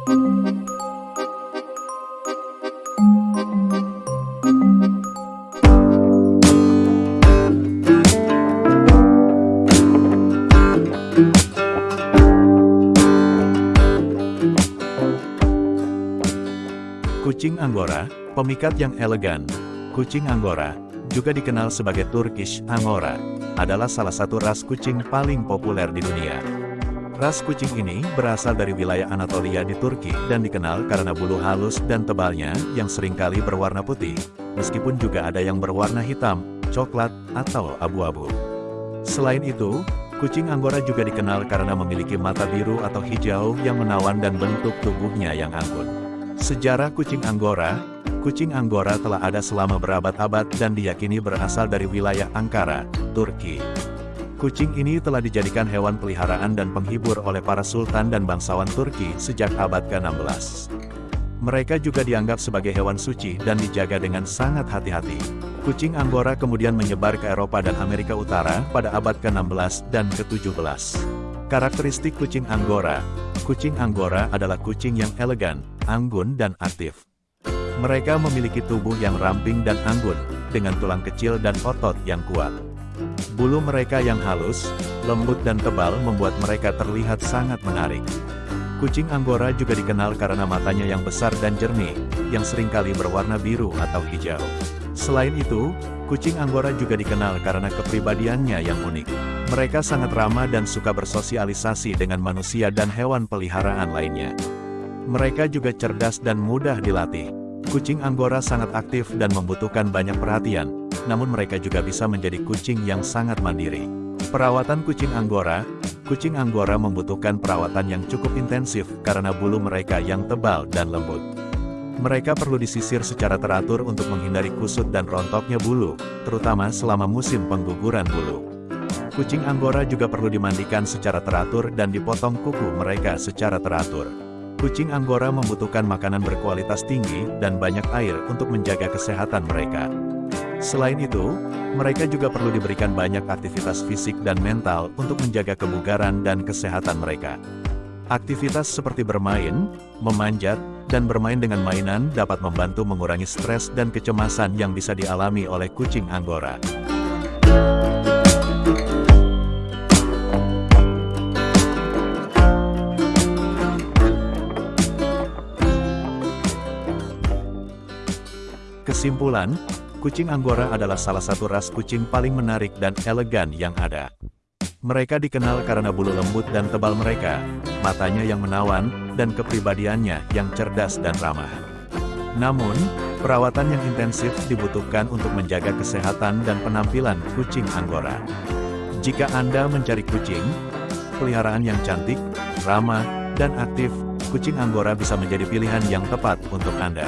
Kucing Angora, pemikat yang elegan. Kucing Angora, juga dikenal sebagai Turkish Angora, adalah salah satu ras kucing paling populer di dunia. Ras kucing ini berasal dari wilayah Anatolia di Turki dan dikenal karena bulu halus dan tebalnya yang sering kali berwarna putih, meskipun juga ada yang berwarna hitam, coklat, atau abu-abu. Selain itu, kucing Angora juga dikenal karena memiliki mata biru atau hijau yang menawan dan bentuk tubuhnya yang anggun. Sejarah kucing Anggora Kucing Anggora telah ada selama berabad-abad dan diyakini berasal dari wilayah Ankara, Turki. Kucing ini telah dijadikan hewan peliharaan dan penghibur oleh para sultan dan bangsawan Turki sejak abad ke-16. Mereka juga dianggap sebagai hewan suci dan dijaga dengan sangat hati-hati. Kucing Anggora kemudian menyebar ke Eropa dan Amerika Utara pada abad ke-16 dan ke-17. Karakteristik kucing Anggora Kucing Anggora adalah kucing yang elegan, anggun dan aktif. Mereka memiliki tubuh yang ramping dan anggun, dengan tulang kecil dan otot yang kuat. Bulu mereka yang halus, lembut dan tebal membuat mereka terlihat sangat menarik. Kucing Anggora juga dikenal karena matanya yang besar dan jernih, yang sering kali berwarna biru atau hijau. Selain itu, kucing Anggora juga dikenal karena kepribadiannya yang unik. Mereka sangat ramah dan suka bersosialisasi dengan manusia dan hewan peliharaan lainnya. Mereka juga cerdas dan mudah dilatih. Kucing Anggora sangat aktif dan membutuhkan banyak perhatian, namun mereka juga bisa menjadi kucing yang sangat mandiri. Perawatan kucing Anggora Kucing Anggora membutuhkan perawatan yang cukup intensif karena bulu mereka yang tebal dan lembut. Mereka perlu disisir secara teratur untuk menghindari kusut dan rontoknya bulu, terutama selama musim pengguguran bulu. Kucing Anggora juga perlu dimandikan secara teratur dan dipotong kuku mereka secara teratur. Kucing Anggora membutuhkan makanan berkualitas tinggi dan banyak air untuk menjaga kesehatan mereka. Selain itu, mereka juga perlu diberikan banyak aktivitas fisik dan mental untuk menjaga kebugaran dan kesehatan mereka. Aktivitas seperti bermain, memanjat, dan bermain dengan mainan dapat membantu mengurangi stres dan kecemasan yang bisa dialami oleh kucing Anggora. Kesimpulan, kucing Anggora adalah salah satu ras kucing paling menarik dan elegan yang ada. Mereka dikenal karena bulu lembut dan tebal mereka, matanya yang menawan, dan kepribadiannya yang cerdas dan ramah. Namun, perawatan yang intensif dibutuhkan untuk menjaga kesehatan dan penampilan kucing Anggora. Jika Anda mencari kucing, peliharaan yang cantik, ramah, dan aktif, kucing Anggora bisa menjadi pilihan yang tepat untuk Anda.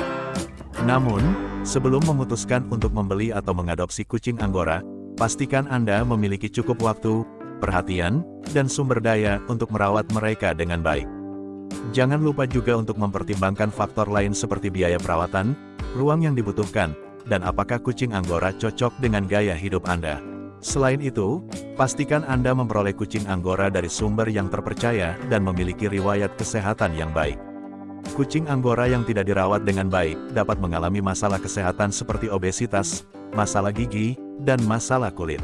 Namun, Sebelum memutuskan untuk membeli atau mengadopsi kucing Anggora, pastikan Anda memiliki cukup waktu, perhatian, dan sumber daya untuk merawat mereka dengan baik. Jangan lupa juga untuk mempertimbangkan faktor lain seperti biaya perawatan, ruang yang dibutuhkan, dan apakah kucing Anggora cocok dengan gaya hidup Anda. Selain itu, pastikan Anda memperoleh kucing Anggora dari sumber yang terpercaya dan memiliki riwayat kesehatan yang baik. Kucing Anggora yang tidak dirawat dengan baik dapat mengalami masalah kesehatan seperti obesitas, masalah gigi, dan masalah kulit.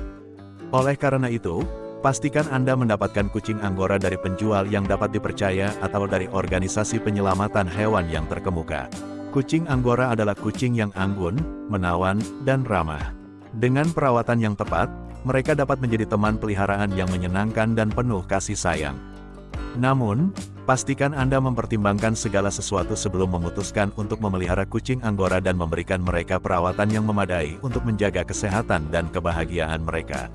Oleh karena itu, pastikan Anda mendapatkan kucing Anggora dari penjual yang dapat dipercaya atau dari organisasi penyelamatan hewan yang terkemuka. Kucing Anggora adalah kucing yang anggun, menawan, dan ramah. Dengan perawatan yang tepat, mereka dapat menjadi teman peliharaan yang menyenangkan dan penuh kasih sayang. Namun, pastikan Anda mempertimbangkan segala sesuatu sebelum memutuskan untuk memelihara kucing Anggora dan memberikan mereka perawatan yang memadai untuk menjaga kesehatan dan kebahagiaan mereka.